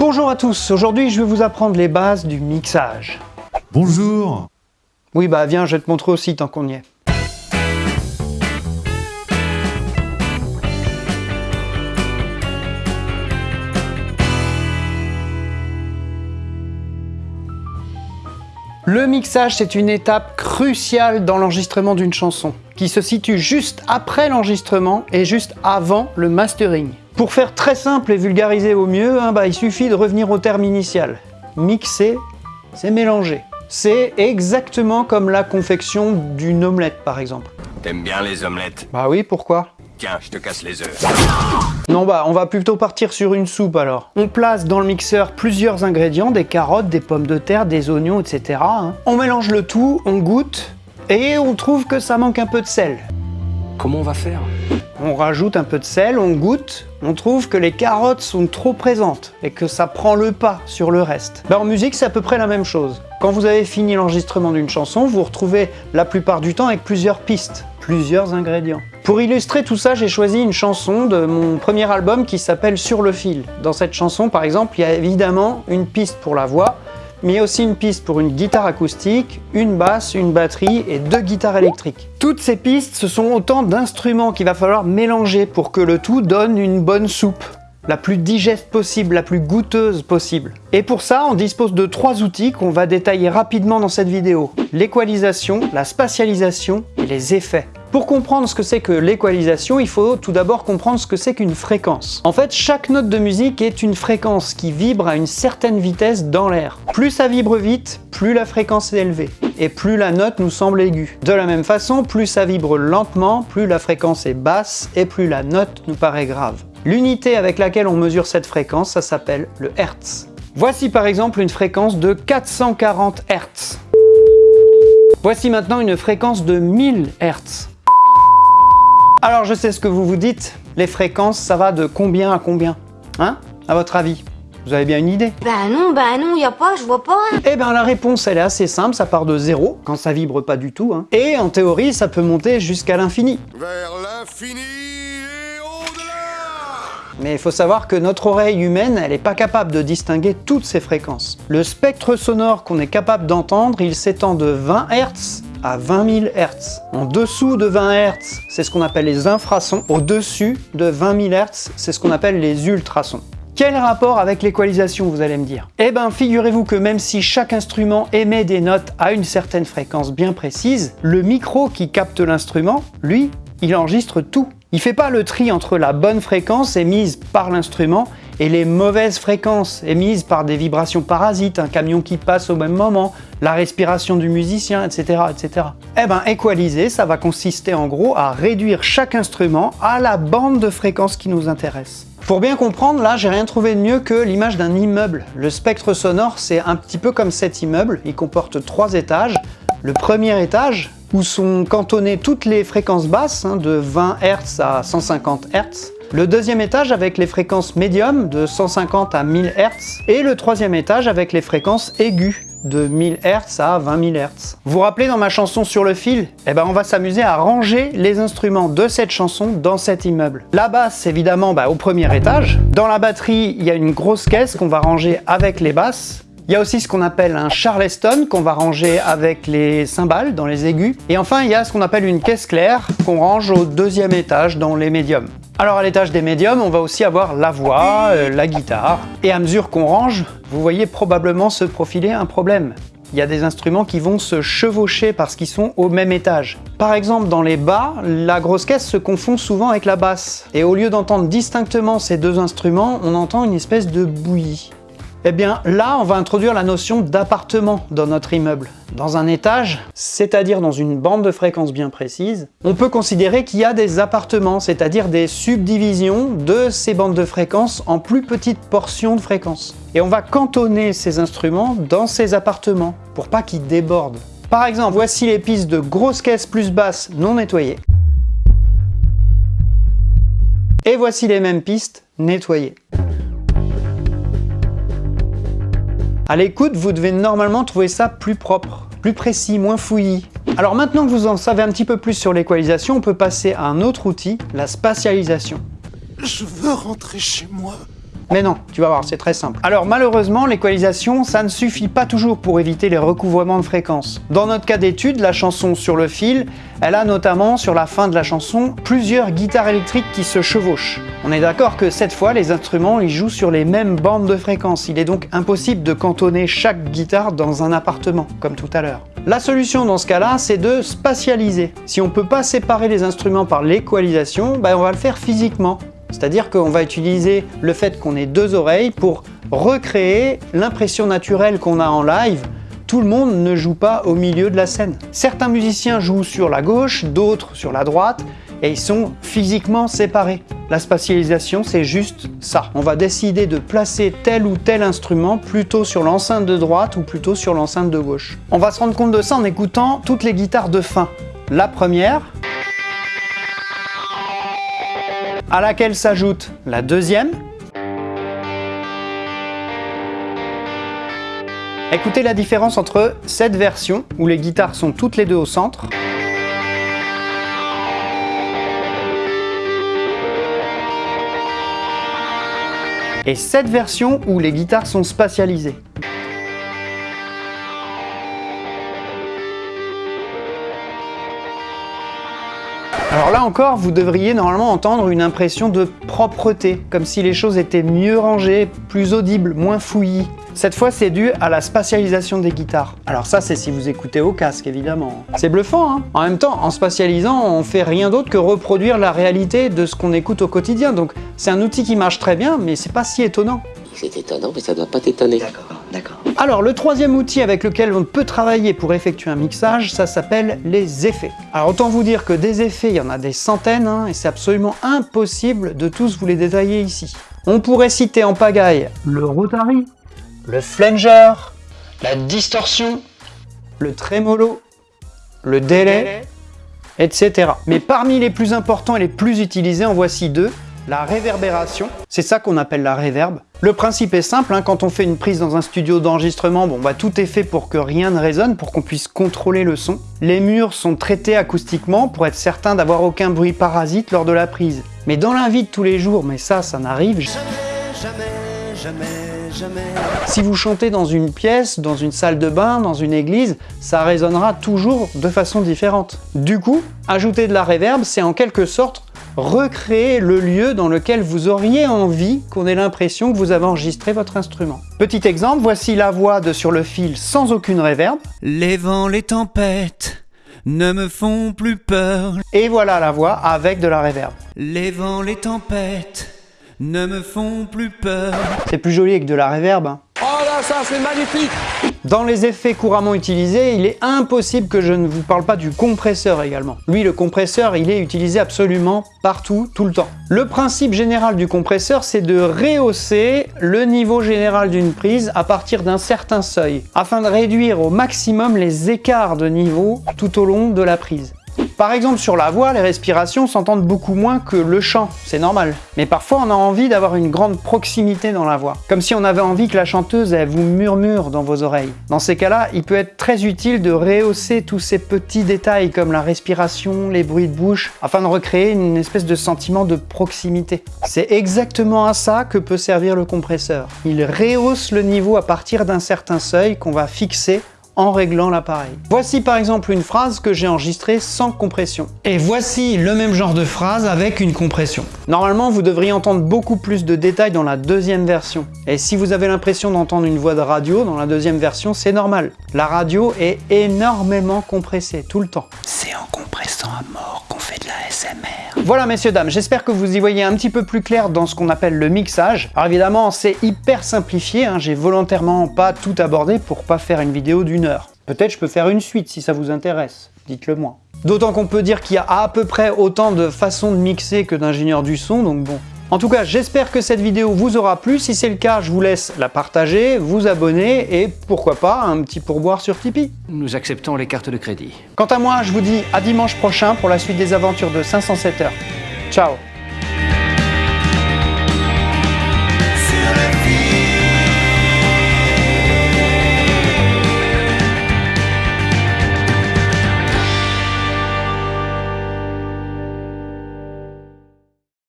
Bonjour à tous, aujourd'hui je vais vous apprendre les bases du mixage. Bonjour Oui bah viens, je vais te montrer aussi tant qu'on y est. Le mixage, c'est une étape cruciale dans l'enregistrement d'une chanson, qui se situe juste après l'enregistrement et juste avant le mastering. Pour faire très simple et vulgariser au mieux, hein, bah, il suffit de revenir au terme initial. Mixer, c'est mélanger. C'est exactement comme la confection d'une omelette, par exemple. T'aimes bien les omelettes? Bah oui, pourquoi? Tiens, je te casse les œufs. Non bah, on va plutôt partir sur une soupe alors. On place dans le mixeur plusieurs ingrédients, des carottes, des pommes de terre, des oignons, etc. hein. On mélange le tout, on goûte, et on trouve que ça manque un peu de sel. Comment on va faire? On rajoute un peu de sel, on goûte, on trouve que les carottes sont trop présentes et que ça prend le pas sur le reste. Ben, en musique, c'est à peu près la même chose. Quand vous avez fini l'enregistrement d'une chanson, vous vous retrouvez la plupart du temps avec plusieurs pistes, plusieurs ingrédients. Pour illustrer tout ça, j'ai choisi une chanson de mon premier album qui s'appelle Sur le fil. Dans cette chanson, par exemple, il y a évidemment une piste pour la voix, mais aussi une piste pour une guitare acoustique, une basse, une batterie et deux guitares électriques. Toutes ces pistes, ce sont autant d'instruments qu'il va falloir mélanger pour que le tout donne une bonne soupe la plus digeste possible, la plus goûteuse possible. Et pour ça, on dispose de trois outils qu'on va détailler rapidement dans cette vidéo. L'équalisation, la spatialisation et les effets. Pour comprendre ce que c'est que l'équalisation, il faut tout d'abord comprendre ce que c'est qu'une fréquence. En fait, chaque note de musique est une fréquence qui vibre à une certaine vitesse dans l'air. Plus ça vibre vite, plus la fréquence est élevée et plus la note nous semble aiguë. De la même façon, plus ça vibre lentement, plus la fréquence est basse et plus la note nous paraît grave. L'unité avec laquelle on mesure cette fréquence, ça s'appelle le Hertz. Voici par exemple une fréquence de 440 Hz. Voici maintenant une fréquence de 1000 Hz. Alors je sais ce que vous vous dites, les fréquences ça va de combien à combien Hein À votre avis? Vous avez bien une idée? Bah non, bah non, y a pas, je vois pas. Eh bien la réponse elle est assez simple, ça part de zéro, quand ça vibre pas du tout, hein. et en théorie ça peut monter jusqu'à l'infini. Vers l'infini et au-delà Mais il faut savoir que notre oreille humaine, elle n'est pas capable de distinguer toutes ces fréquences. Le spectre sonore qu'on est capable d'entendre, il s'étend de 20 Hz à 20 000 Hz. En dessous de 20 Hz, c'est ce qu'on appelle les infrasons. Au-dessus de 20 000 Hz, c'est ce qu'on appelle les ultrasons. Quel rapport avec l'équalisation, vous allez me dire? Eh ben, figurez-vous que même si chaque instrument émet des notes à une certaine fréquence bien précise, le micro qui capte l'instrument, lui, il enregistre tout. Il fait pas le tri entre la bonne fréquence émise par l'instrument et les mauvaises fréquences émises par des vibrations parasites, un camion qui passe au même moment, la respiration du musicien, etc. etc. Eh ben, équaliser, ça va consister en gros à réduire chaque instrument à la bande de fréquences qui nous intéresse. Pour bien comprendre, là, j'ai rien trouvé de mieux que l'image d'un immeuble. Le spectre sonore, c'est un petit peu comme cet immeuble. Il comporte trois étages. Le premier étage, où sont cantonnées toutes les fréquences basses, hein, de 20 Hz à 150 Hz. Le deuxième étage avec les fréquences médium, de 150 à 1000 Hz. Et le troisième étage avec les fréquences aiguës, de 1000 Hz à 20 000 Hz. Vous vous rappelez dans ma chanson sur le fil? Eh ben on va s'amuser à ranger les instruments de cette chanson dans cet immeuble. La basse évidemment bah, au premier étage. Dans la batterie il y a une grosse caisse qu'on va ranger avec les basses. Il y a aussi ce qu'on appelle un charleston qu'on va ranger avec les cymbales dans les aigus. Et enfin, il y a ce qu'on appelle une caisse claire qu'on range au deuxième étage dans les médiums. Alors à l'étage des médiums, on va aussi avoir la voix, euh, la guitare. Et à mesure qu'on range, vous voyez probablement se profiler un problème. Il y a des instruments qui vont se chevaucher parce qu'ils sont au même étage. Par exemple, dans les bas, la grosse caisse se confond souvent avec la basse. Et au lieu d'entendre distinctement ces deux instruments, on entend une espèce de bouillie. Eh bien là, on va introduire la notion d'appartement dans notre immeuble. Dans un étage, c'est-à-dire dans une bande de fréquences bien précise, on peut considérer qu'il y a des appartements, c'est-à-dire des subdivisions de ces bandes de fréquences en plus petites portions de fréquences. Et on va cantonner ces instruments dans ces appartements pour pas qu'ils débordent. Par exemple, voici les pistes de grosses caisses plus basses non nettoyées. Et voici les mêmes pistes nettoyées. À l'écoute, vous devez normalement trouver ça plus propre, plus précis, moins fouillis. Alors maintenant que vous en savez un petit peu plus sur l'équalisation, on peut passer à un autre outil, la spatialisation. Je veux rentrer chez moi. Mais non, tu vas voir, c'est très simple. Alors malheureusement, l'équalisation, ça ne suffit pas toujours pour éviter les recouvrements de fréquences. Dans notre cas d'étude, la chanson sur le fil, elle a notamment sur la fin de la chanson plusieurs guitares électriques qui se chevauchent. On est d'accord que cette fois, les instruments ils jouent sur les mêmes bandes de fréquences. Il est donc impossible de cantonner chaque guitare dans un appartement, comme tout à l'heure. La solution dans ce cas-là, c'est de spatialiser. Si on ne peut pas séparer les instruments par l'équalisation, ben on va le faire physiquement. C'est-à-dire qu'on va utiliser le fait qu'on ait deux oreilles pour recréer l'impression naturelle qu'on a en live. Tout le monde ne joue pas au milieu de la scène. Certains musiciens jouent sur la gauche, d'autres sur la droite, et ils sont physiquement séparés. La spatialisation, c'est juste ça. On va décider de placer tel ou tel instrument plutôt sur l'enceinte de droite ou plutôt sur l'enceinte de gauche. On va se rendre compte de ça en écoutant toutes les guitares de fin. La première, à laquelle s'ajoute la deuxième. Écoutez la différence entre cette version, où les guitares sont toutes les deux au centre, et cette version où les guitares sont spatialisées. Alors là encore, vous devriez normalement entendre une impression de propreté, comme si les choses étaient mieux rangées, plus audibles, moins fouillis. Cette fois, c'est dû à la spatialisation des guitares. Alors ça, c'est si vous écoutez au casque, évidemment. C'est bluffant, hein En même temps, en spatialisant, on fait rien d'autre que reproduire la réalité de ce qu'on écoute au quotidien. Donc c'est un outil qui marche très bien, mais c'est pas si étonnant. C'est étonnant, mais ça doit pas t'étonner. D'accord, d'accord. Alors, le troisième outil avec lequel on peut travailler pour effectuer un mixage, ça s'appelle les effets. Alors, autant vous dire que des effets, il y en a des centaines, hein, et c'est absolument impossible de tous vous les détailler ici. On pourrait citer en pagaille le rotary, le flanger, la distorsion, le trémolo, le délai, etc. Mais parmi les plus importants et les plus utilisés, en voici deux. La réverbération, c'est ça qu'on appelle la réverbe. Le principe est simple, hein, quand on fait une prise dans un studio d'enregistrement, bon bah tout est fait pour que rien ne résonne, pour qu'on puisse contrôler le son. Les murs sont traités acoustiquement pour être certain d'avoir aucun bruit parasite lors de la prise. Mais dans la vie de tous les jours, mais ça, ça n'arrive jamais, jamais, jamais, jamais. Si vous chantez dans une pièce, dans une salle de bain, dans une église, ça résonnera toujours de façon différente. Du coup, ajouter de la réverb, c'est en quelque sorte recréer le lieu dans lequel vous auriez envie qu'on ait l'impression que vous avez enregistré votre instrument. Petit exemple, voici la voix de Sur le fil sans aucune réverb. Les vents, les tempêtes ne me font plus peur. Et voilà la voix avec de la réverb. Les vents, les tempêtes ne me font plus peur. C'est plus joli avec de la réverb. Hein. Ça c'est magnifique Dans les effets couramment utilisés, il est impossible que je ne vous parle pas du compresseur également. Lui, le compresseur, il est utilisé absolument partout, tout le temps. Le principe général du compresseur, c'est de rehausser le niveau général d'une prise à partir d'un certain seuil, afin de réduire au maximum les écarts de niveau tout au long de la prise. Par exemple, sur la voix, les respirations s'entendent beaucoup moins que le chant, c'est normal. Mais parfois, on a envie d'avoir une grande proximité dans la voix. Comme si on avait envie que la chanteuse, elle vous murmure dans vos oreilles. Dans ces cas-là, il peut être très utile de rehausser tous ces petits détails comme la respiration, les bruits de bouche, afin de recréer une espèce de sentiment de proximité. C'est exactement à ça que peut servir le compresseur. Il rehausse le niveau à partir d'un certain seuil qu'on va fixer en réglant l'appareil. Voici par exemple une phrase que j'ai enregistrée sans compression. Et voici le même genre de phrase avec une compression. Normalement, vous devriez entendre beaucoup plus de détails dans la deuxième version. Et si vous avez l'impression d'entendre une voix de radio dans la deuxième version, c'est normal. La radio est énormément compressée tout le temps. C'est en compressant à mort qu'on Voilà messieurs dames, j'espère que vous y voyez un petit peu plus clair dans ce qu'on appelle le mixage. Alors évidemment, c'est hyper simplifié, hein. j'ai volontairement pas tout abordé pour pas faire une vidéo d'une heure. Peut-être je peux faire une suite si ça vous intéresse, dites-le moi. D'autant qu'on peut dire qu'il y a à peu près autant de façons de mixer que d'ingénieurs du son, donc bon. En tout cas, j'espère que cette vidéo vous aura plu. Si c'est le cas, je vous laisse la partager, vous abonner et pourquoi pas un petit pourboire sur Tipeee. Nous acceptons les cartes de crédit. Quant à moi, je vous dis à dimanche prochain pour la suite des aventures de 507 heures. Ciao